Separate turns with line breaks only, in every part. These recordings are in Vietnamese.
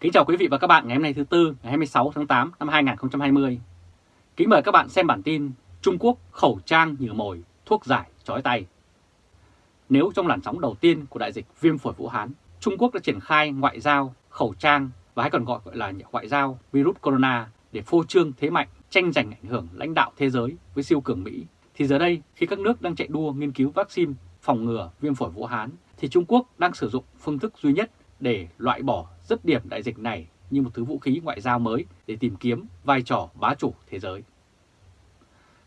Kính chào quý vị và các bạn ngày hôm nay thứ Tư, ngày 26 tháng 8 năm 2020. Kính mời các bạn xem bản tin Trung Quốc khẩu trang nhựa mồi, thuốc giải chói tay. Nếu trong làn sóng đầu tiên của đại dịch viêm phổi Vũ Hán, Trung Quốc đã triển khai ngoại giao, khẩu trang và hay còn gọi là ngoại giao virus corona để phô trương thế mạnh, tranh giành ảnh hưởng lãnh đạo thế giới với siêu cường Mỹ, thì giờ đây khi các nước đang chạy đua nghiên cứu vaccine phòng ngừa viêm phổi Vũ Hán, thì Trung Quốc đang sử dụng phương thức duy nhất để loại bỏ dứt điểm đại dịch này như một thứ vũ khí ngoại giao mới để tìm kiếm vai trò bá chủ thế giới.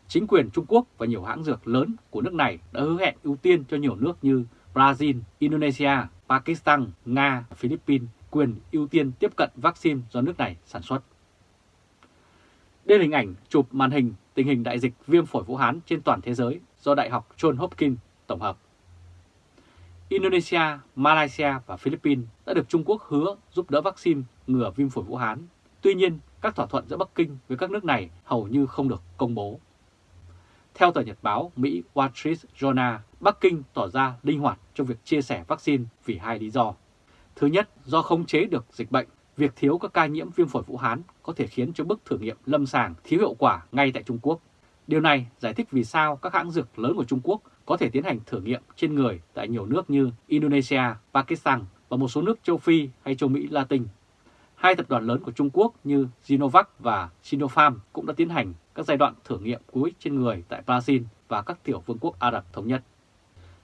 Chính quyền Trung Quốc và nhiều hãng dược lớn của nước này đã hứa hẹn ưu tiên cho nhiều nước như Brazil, Indonesia, Pakistan, Nga Philippines quyền ưu tiên tiếp cận vaccine do nước này sản xuất. Đây là hình ảnh chụp màn hình tình hình đại dịch viêm phổi Vũ Hán trên toàn thế giới do Đại học John Hopkins tổng hợp. Indonesia, Malaysia và Philippines đã được Trung Quốc hứa giúp đỡ vaccine ngừa viêm phổi Vũ Hán. Tuy nhiên, các thỏa thuận giữa Bắc Kinh với các nước này hầu như không được công bố. Theo tờ Nhật báo Mỹ Wall Street Journal, Bắc Kinh tỏ ra linh hoạt trong việc chia sẻ vaccine vì hai lý do. Thứ nhất, do không chế được dịch bệnh, việc thiếu các ca nhiễm viêm phổi Vũ Hán có thể khiến cho bước thử nghiệm lâm sàng thiếu hiệu quả ngay tại Trung Quốc. Điều này giải thích vì sao các hãng dược lớn của Trung Quốc có thể tiến hành thử nghiệm trên người tại nhiều nước như Indonesia, Pakistan và một số nước châu Phi hay châu Mỹ Latin. Hai tập đoàn lớn của Trung Quốc như Sinovac và Sinopharm cũng đã tiến hành các giai đoạn thử nghiệm cuối trên người tại Brazil và các tiểu vương quốc Ả Rập Thống Nhất.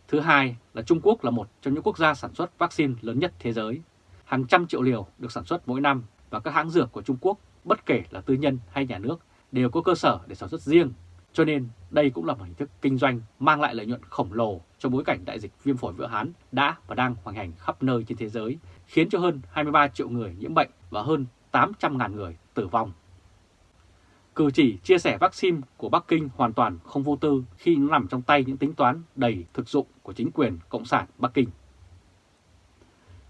Thứ hai là Trung Quốc là một trong những quốc gia sản xuất vaccine lớn nhất thế giới. Hàng trăm triệu liều được sản xuất mỗi năm và các hãng dược của Trung Quốc, bất kể là tư nhân hay nhà nước, đều có cơ sở để sản xuất riêng cho nên đây cũng là một hình thức kinh doanh mang lại lợi nhuận khổng lồ trong bối cảnh đại dịch viêm phổi Vũ Hán đã và đang hoành hành khắp nơi trên thế giới, khiến cho hơn 23 triệu người nhiễm bệnh và hơn 800.000 người tử vong. Cử chỉ chia sẻ vaccine của Bắc Kinh hoàn toàn không vô tư khi nó nằm trong tay những tính toán đầy thực dụng của chính quyền Cộng sản Bắc Kinh.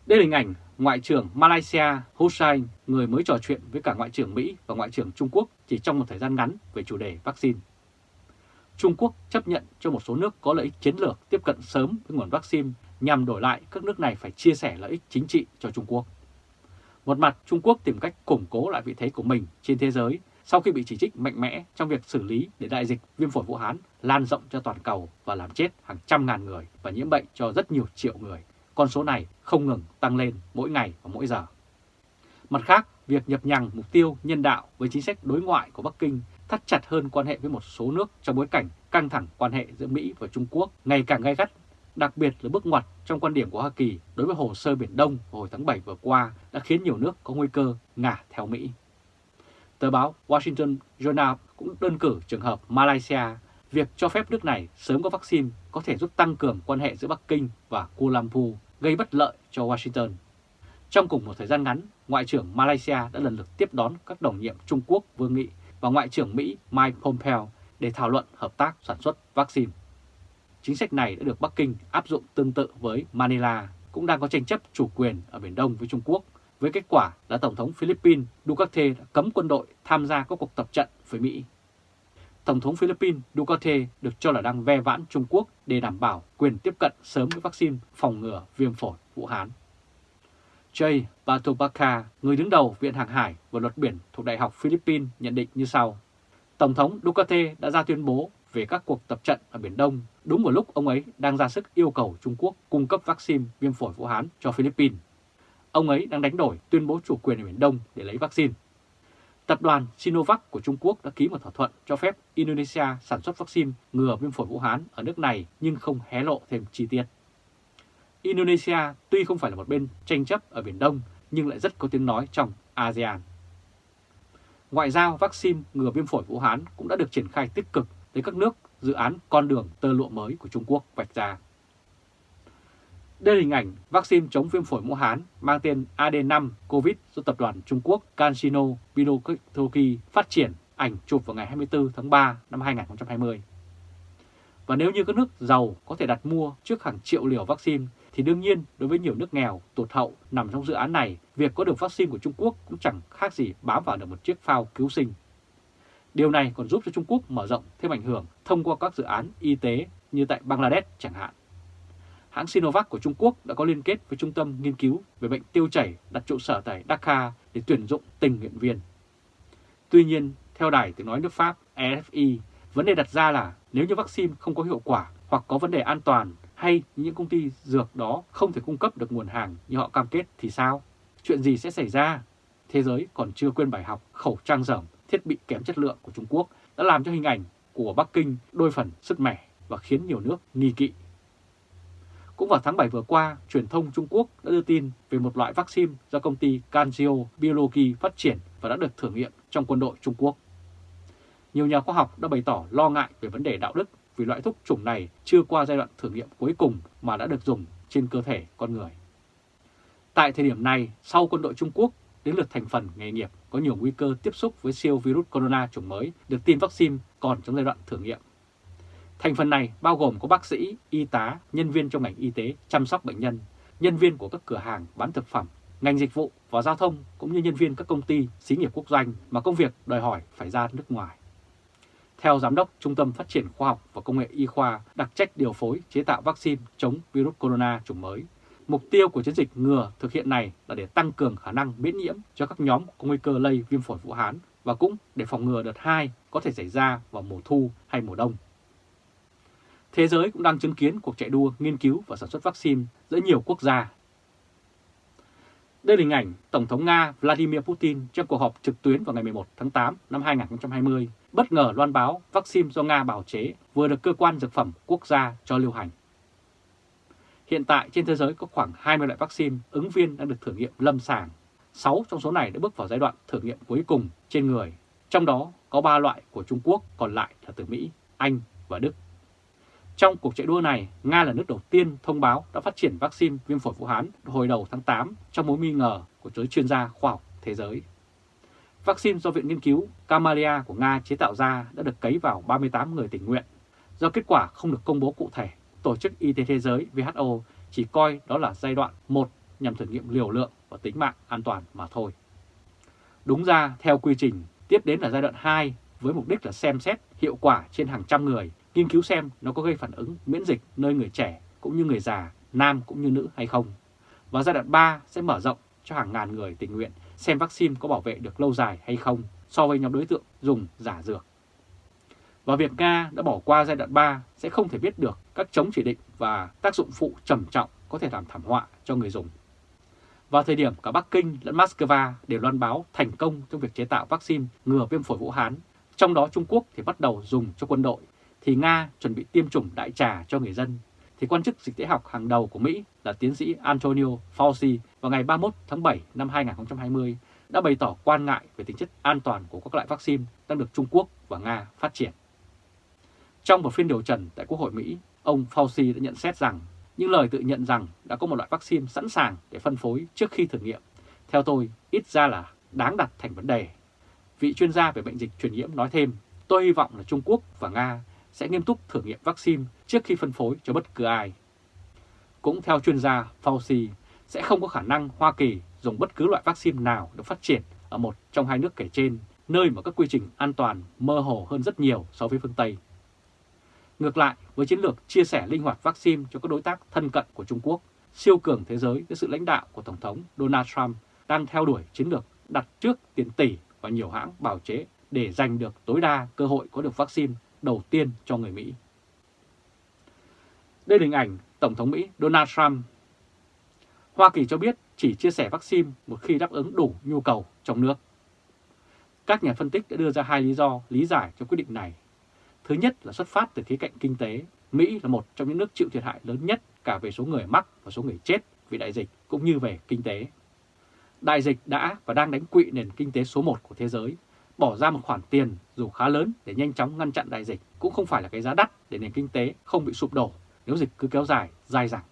Đây là hình ảnh Ngoại trưởng Malaysia Hussein, người mới trò chuyện với cả Ngoại trưởng Mỹ và Ngoại trưởng Trung Quốc chỉ trong một thời gian ngắn về chủ đề vaccine. Trung Quốc chấp nhận cho một số nước có lợi ích chiến lược tiếp cận sớm với nguồn vaccine nhằm đổi lại các nước này phải chia sẻ lợi ích chính trị cho Trung Quốc. Một mặt, Trung Quốc tìm cách củng cố lại vị thế của mình trên thế giới sau khi bị chỉ trích mạnh mẽ trong việc xử lý để đại dịch viêm phổi Vũ Hán lan rộng cho toàn cầu và làm chết hàng trăm ngàn người và nhiễm bệnh cho rất nhiều triệu người. Con số này không ngừng tăng lên mỗi ngày và mỗi giờ. Mặt khác, việc nhập nhằng mục tiêu nhân đạo với chính sách đối ngoại của Bắc Kinh thắt chặt hơn quan hệ với một số nước trong bối cảnh căng thẳng quan hệ giữa Mỹ và Trung Quốc ngày càng gay gắt, đặc biệt là bước ngoặt trong quan điểm của Hoa Kỳ đối với hồ sơ Biển Đông hồi tháng 7 vừa qua đã khiến nhiều nước có nguy cơ ngả theo Mỹ. Tờ báo Washington Journal cũng đơn cử trường hợp Malaysia, việc cho phép nước này sớm có vaccine có thể giúp tăng cường quan hệ giữa Bắc Kinh và Kuala Lumpur, gây bất lợi cho Washington. Trong cùng một thời gian ngắn, Ngoại trưởng Malaysia đã lần lượt tiếp đón các đồng nhiệm Trung Quốc vương nghị và Ngoại trưởng Mỹ Mike Pompeo để thảo luận hợp tác sản xuất vaccine. Chính sách này đã được Bắc Kinh áp dụng tương tự với Manila, cũng đang có tranh chấp chủ quyền ở Biển Đông với Trung Quốc, với kết quả là Tổng thống Philippines Duterte đã cấm quân đội tham gia các cuộc tập trận với Mỹ. Tổng thống Philippines Duterte được cho là đang ve vãn Trung Quốc để đảm bảo quyền tiếp cận sớm với vaccine phòng ngừa viêm phổi Vũ Hán. Jay Batobaka, người đứng đầu Viện Hàng hải và Luật Biển thuộc Đại học Philippines nhận định như sau. Tổng thống Duterte đã ra tuyên bố về các cuộc tập trận ở Biển Đông đúng vào lúc ông ấy đang ra sức yêu cầu Trung Quốc cung cấp vaccine viêm phổi Vũ Hán cho Philippines. Ông ấy đang đánh đổi tuyên bố chủ quyền ở Biển Đông để lấy vaccine. Tập đoàn Sinovac của Trung Quốc đã ký một thỏa thuận cho phép Indonesia sản xuất vaccine ngừa viêm phổi Vũ Hán ở nước này nhưng không hé lộ thêm chi tiết. Indonesia tuy không phải là một bên tranh chấp ở Biển Đông, nhưng lại rất có tiếng nói trong ASEAN. Ngoại giao vaccine ngừa viêm phổi Vũ Hán cũng đã được triển khai tích cực tới các nước dự án con đường tơ lụa mới của Trung Quốc vạch ra. Đây là hình ảnh vaccine chống viêm phổi Vũ Hán mang tên AD5 COVID do tập đoàn Trung Quốc CanSino Biotechnology phát triển ảnh chụp vào ngày 24 tháng 3 năm 2020. Và nếu như các nước giàu có thể đặt mua trước hàng triệu liều vaccine thì đương nhiên đối với nhiều nước nghèo, tụt hậu nằm trong dự án này, việc có được vaccine của Trung Quốc cũng chẳng khác gì bám vào được một chiếc phao cứu sinh. Điều này còn giúp cho Trung Quốc mở rộng thêm ảnh hưởng thông qua các dự án y tế như tại Bangladesh chẳng hạn. hãng Sinovac của Trung Quốc đã có liên kết với Trung tâm Nghiên cứu về bệnh tiêu chảy đặt trụ sở tại Dhaka để tuyển dụng tình nguyện viên. Tuy nhiên, theo đài tiếng nói nước Pháp Efi, vấn đề đặt ra là nếu như vaccine không có hiệu quả hoặc có vấn đề an toàn hay những công ty dược đó không thể cung cấp được nguồn hàng như họ cam kết thì sao? Chuyện gì sẽ xảy ra? Thế giới còn chưa quên bài học khẩu trang dởm, thiết bị kém chất lượng của Trung Quốc đã làm cho hình ảnh của Bắc Kinh đôi phần sức mẻ và khiến nhiều nước nghi kỵ. Cũng vào tháng 7 vừa qua, truyền thông Trung Quốc đã đưa tin về một loại vaccine do công ty CanSino Biology phát triển và đã được thử nghiệm trong quân đội Trung Quốc. Nhiều nhà khoa học đã bày tỏ lo ngại về vấn đề đạo đức vì loại thuốc chủng này chưa qua giai đoạn thử nghiệm cuối cùng mà đã được dùng trên cơ thể con người. Tại thời điểm này, sau quân đội Trung Quốc, đến lượt thành phần nghề nghiệp có nhiều nguy cơ tiếp xúc với siêu virus corona chủng mới được tiêm vaccine còn trong giai đoạn thử nghiệm. Thành phần này bao gồm có bác sĩ, y tá, nhân viên trong ngành y tế chăm sóc bệnh nhân, nhân viên của các cửa hàng bán thực phẩm, ngành dịch vụ và giao thông cũng như nhân viên các công ty, xí nghiệp quốc doanh mà công việc đòi hỏi phải ra nước ngoài. Theo Giám đốc Trung tâm Phát triển Khoa học và Công nghệ Y khoa đặc trách điều phối chế tạo vaccine chống virus corona chủng mới, mục tiêu của chiến dịch ngừa thực hiện này là để tăng cường khả năng miễn nhiễm cho các nhóm có nguy cơ lây viêm phổi Vũ Hán và cũng để phòng ngừa đợt 2 có thể xảy ra vào mùa thu hay mùa đông. Thế giới cũng đang chứng kiến cuộc chạy đua nghiên cứu và sản xuất vaccine giữa nhiều quốc gia. Đây là hình ảnh Tổng thống Nga Vladimir Putin trong cuộc họp trực tuyến vào ngày 11 tháng 8 năm 2020 bất ngờ loan báo vaccine do Nga bào chế vừa được cơ quan dược phẩm quốc gia cho lưu hành. Hiện tại trên thế giới có khoảng 20 loại vaccine ứng viên đang được thử nghiệm lâm sàng. 6 trong số này đã bước vào giai đoạn thử nghiệm cuối cùng trên người. Trong đó có 3 loại của Trung Quốc, còn lại là từ Mỹ, Anh và Đức. Trong cuộc chạy đua này, Nga là nước đầu tiên thông báo đã phát triển vaccine viêm phổi Vũ Hán hồi đầu tháng 8 trong mối nghi ngờ của giới chuyên gia khoa học thế giới. Vaccine do Viện Nghiên cứu Kamalia của Nga chế tạo ra đã được cấy vào 38 người tình nguyện. Do kết quả không được công bố cụ thể, Tổ chức Y tế Thế giới WHO chỉ coi đó là giai đoạn 1 nhằm thử nghiệm liều lượng và tính mạng an toàn mà thôi. Đúng ra, theo quy trình, tiếp đến là giai đoạn 2 với mục đích là xem xét hiệu quả trên hàng trăm người, nghiên cứu xem nó có gây phản ứng miễn dịch nơi người trẻ cũng như người già, nam cũng như nữ hay không. Và giai đoạn 3 sẽ mở rộng cho hàng ngàn người tình nguyện xem vaccine có bảo vệ được lâu dài hay không so với nhóm đối tượng dùng giả dược. Và việc Nga đã bỏ qua giai đoạn 3 sẽ không thể biết được các chống chỉ định và tác dụng phụ trầm trọng có thể làm thảm họa cho người dùng. Vào thời điểm cả Bắc Kinh lẫn Moscow đều loan báo thành công trong việc chế tạo vaccine ngừa viêm phổi Vũ Hán, trong đó Trung Quốc thì bắt đầu dùng cho quân đội, thì Nga chuẩn bị tiêm chủng đại trà cho người dân, thì quan chức dịch tễ học hàng đầu của Mỹ là tiến sĩ Antonio Fauci vào ngày 31 tháng 7 năm 2020 đã bày tỏ quan ngại về tính chất an toàn của các loại vaccine đang được Trung Quốc và Nga phát triển. Trong một phiên điều trần tại Quốc hội Mỹ, ông Fauci đã nhận xét rằng những lời tự nhận rằng đã có một loại vaccine sẵn sàng để phân phối trước khi thử nghiệm. Theo tôi, ít ra là đáng đặt thành vấn đề. Vị chuyên gia về bệnh dịch truyền nhiễm nói thêm, tôi hy vọng là Trung Quốc và Nga sẽ nghiêm túc thử nghiệm vaccine trước khi phân phối cho bất cứ ai. Cũng theo chuyên gia Fauci, sẽ không có khả năng Hoa Kỳ dùng bất cứ loại vaccine nào được phát triển ở một trong hai nước kể trên, nơi mà các quy trình an toàn mơ hồ hơn rất nhiều so với phương Tây. Ngược lại, với chiến lược chia sẻ linh hoạt vaccine cho các đối tác thân cận của Trung Quốc, siêu cường thế giới với sự lãnh đạo của Tổng thống Donald Trump đang theo đuổi chiến lược đặt trước tiền tỷ và nhiều hãng bào chế để giành được tối đa cơ hội có được vaccine đầu tiên cho người Mỹ. Đây là hình ảnh Tổng thống Mỹ Donald Trump. Hoa Kỳ cho biết chỉ chia sẻ vaccine một khi đáp ứng đủ nhu cầu trong nước. Các nhà phân tích đã đưa ra hai lý do, lý giải cho quyết định này. Thứ nhất là xuất phát từ khía cạnh kinh tế. Mỹ là một trong những nước chịu thiệt hại lớn nhất cả về số người mắc và số người chết vì đại dịch cũng như về kinh tế. Đại dịch đã và đang đánh quỵ nền kinh tế số 1 của thế giới. Bỏ ra một khoản tiền dù khá lớn để nhanh chóng ngăn chặn đại dịch cũng không phải là cái giá đắt để nền kinh tế không bị sụp đổ nếu dịch cứ kéo dài, dai dẳng.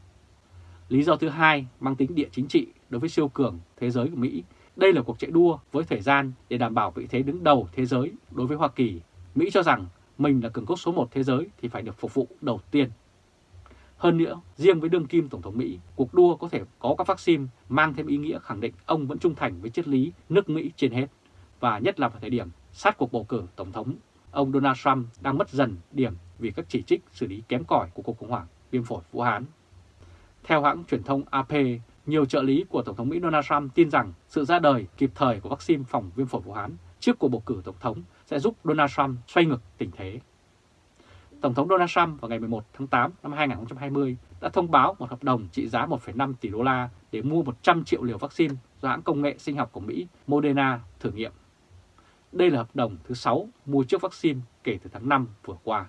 Lý do thứ hai mang tính địa chính trị đối với siêu cường thế giới của Mỹ. Đây là cuộc chạy đua với thời gian để đảm bảo vị thế đứng đầu thế giới đối với Hoa Kỳ. Mỹ cho rằng mình là cường quốc số 1 thế giới thì phải được phục vụ đầu tiên. Hơn nữa, riêng với đương kim Tổng thống Mỹ, cuộc đua có thể có các vaccine mang thêm ý nghĩa khẳng định ông vẫn trung thành với triết lý nước Mỹ trên hết. Và nhất là vào thời điểm sát cuộc bầu cử Tổng thống, ông Donald Trump đang mất dần điểm vì các chỉ trích xử lý kém cỏi của cuộc khủng hoảng viêm phổi Vũ Hán. Theo hãng truyền thông AP, nhiều trợ lý của Tổng thống Mỹ Donald Trump tin rằng sự ra đời kịp thời của vaccine phòng viêm phổi Vũ Hán trước cuộc bầu cử Tổng thống sẽ giúp Donald Trump xoay ngược tình thế. Tổng thống Donald Trump vào ngày 11 tháng 8 năm 2020 đã thông báo một hợp đồng trị giá 1,5 tỷ đô la để mua 100 triệu liều vaccine do hãng công nghệ sinh học của Mỹ Moderna thử nghiệm. Đây là hợp đồng thứ 6 mua trước vaccine kể từ tháng 5 vừa qua.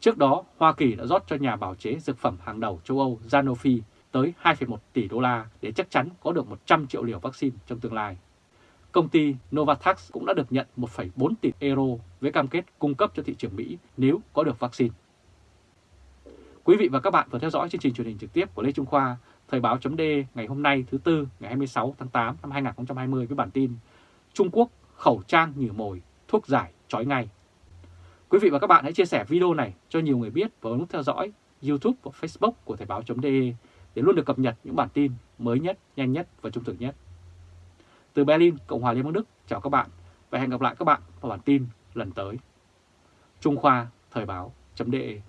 Trước đó, Hoa Kỳ đã rót cho nhà bào chế dược phẩm hàng đầu châu Âu Sanofi tới 2,1 tỷ đô la để chắc chắn có được 100 triệu liều vaccine trong tương lai. Công ty Novavax cũng đã được nhận 1,4 tỷ euro với cam kết cung cấp cho thị trường Mỹ nếu có được vaccine. Quý vị và các bạn vừa theo dõi chương trình truyền hình trực tiếp của Lê Trung Khoa, Thời báo chấm ngày hôm nay thứ Tư ngày 26 tháng 8 năm 2020 với bản tin Trung Quốc khẩu trang như mồi, thuốc giải trói ngay. Quý vị và các bạn hãy chia sẻ video này cho nhiều người biết và nút theo dõi YouTube và Facebook của Thời báo.de để luôn được cập nhật những bản tin mới nhất, nhanh nhất và trung thực nhất. Từ Berlin, Cộng hòa Liên bang Đức, chào các bạn và hẹn gặp lại các bạn vào bản tin lần tới. Trung Khoa Thời báo.de